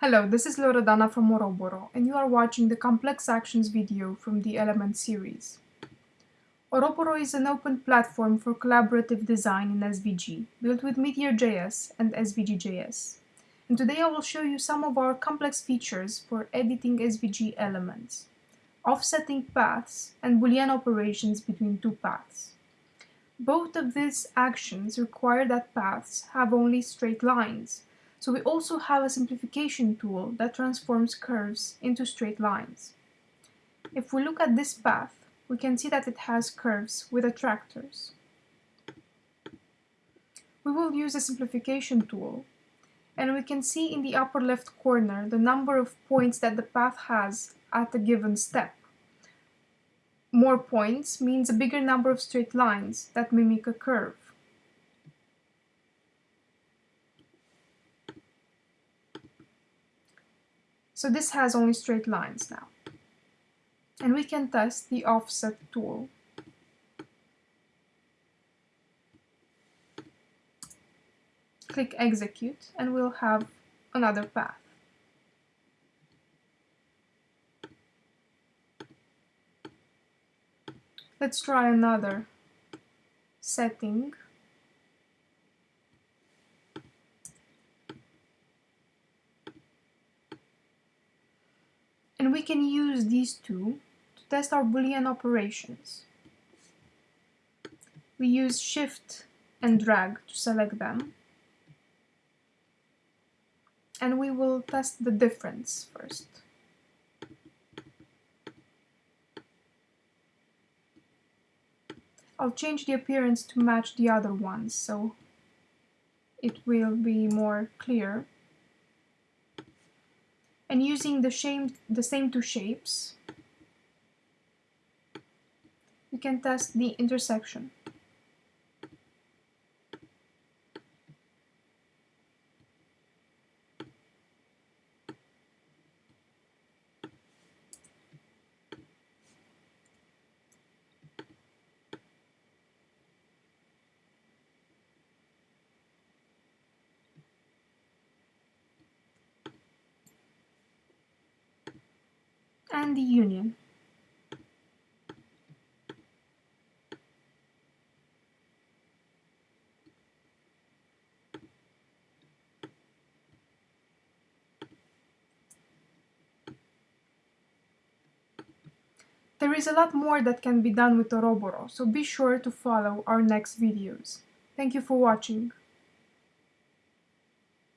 Hello, this is Loredana from Oroboro, and you are watching the Complex Actions video from the Element series. Oroboro is an open platform for collaborative design in SVG, built with Meteor.js and SVG.js. And today I will show you some of our complex features for editing SVG elements, offsetting paths, and Boolean operations between two paths. Both of these actions require that paths have only straight lines, so we also have a simplification tool that transforms curves into straight lines. If we look at this path, we can see that it has curves with attractors. We will use a simplification tool, and we can see in the upper left corner the number of points that the path has at a given step. More points means a bigger number of straight lines that mimic a curve. So this has only straight lines now. And we can test the offset tool. Click execute and we'll have another path. Let's try another setting. We can use these two to test our Boolean operations. We use Shift and drag to select them. And we will test the difference first. I'll change the appearance to match the other ones, so it will be more clear. And using the, same, the same two shapes, we can test the intersection. And the union. There is a lot more that can be done with Oroboro, so be sure to follow our next videos. Thank you for watching.